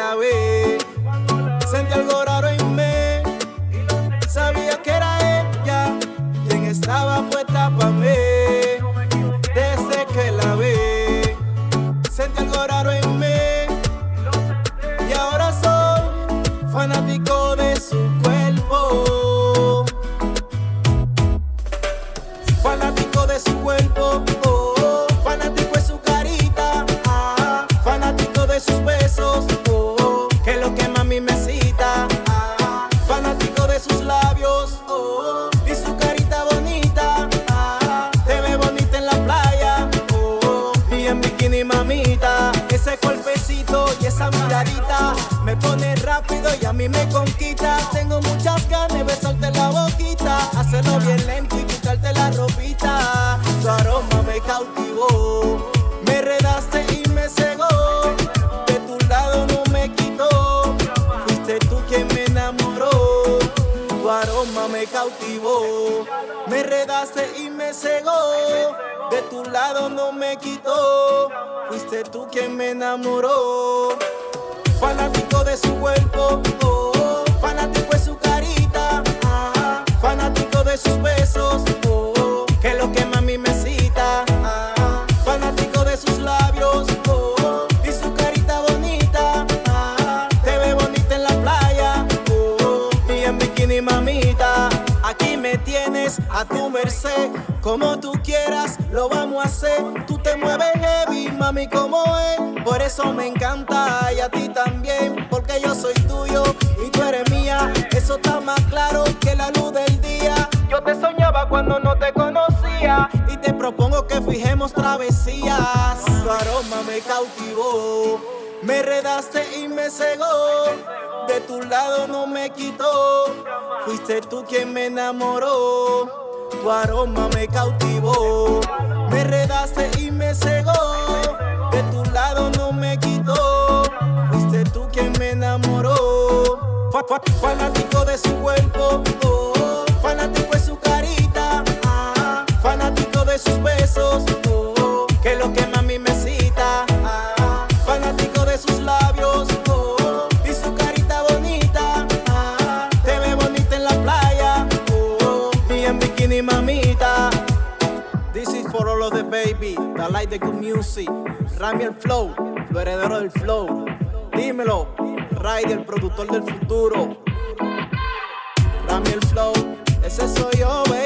la way. Bikini mamita, ese cuerpecito y esa miradita me pone rápido y a mí me conquista, tengo muchas ganas de besarte la boquita, hacerlo bien lento y quitarte la ropita, tu aroma me cautivó, me enredaste y me cegó, de tu lado no me quitó, fuiste tú quien me enamoró, tu aroma me cautivó, me enredaste y me cegó, de tu lado no me quitó, fuiste tú quien me enamoró, fanático de su cuerpo, oh, fanático de su carita, ah, fanático de sus besos, oh, que lo que mami me cita, ah, fanático de sus labios, oh, y su carita bonita, ah, te ve bonita en la playa, oh, y en bikini mamita, aquí me tienes a tu merced, como tú lo vamos a hacer, tú te mueves heavy, mami como es, por eso me encanta y a ti también, porque yo soy tuyo y tú eres mía, eso está más claro que la luz del día, yo te soñaba cuando no te conocía y te propongo que fijemos travesías, tu aroma me cautivó, me enredaste y me cegó, de tu lado no me quitó, fuiste tú quien me enamoró. Tu aroma me cautivó, me enredaste y me cegó. De tu lado no me quitó, fuiste tú quien me enamoró. Fa- fa- Fanático de su cuerpo, oh, fanático de su carita, ah, fanático de sus besos, oh, que lo que bikini mamita. This is for all of the baby that like the good music. Rami el flow, lo heredero del flow. Dímelo, Ray el productor del futuro. Rami el flow, ese soy yo, baby.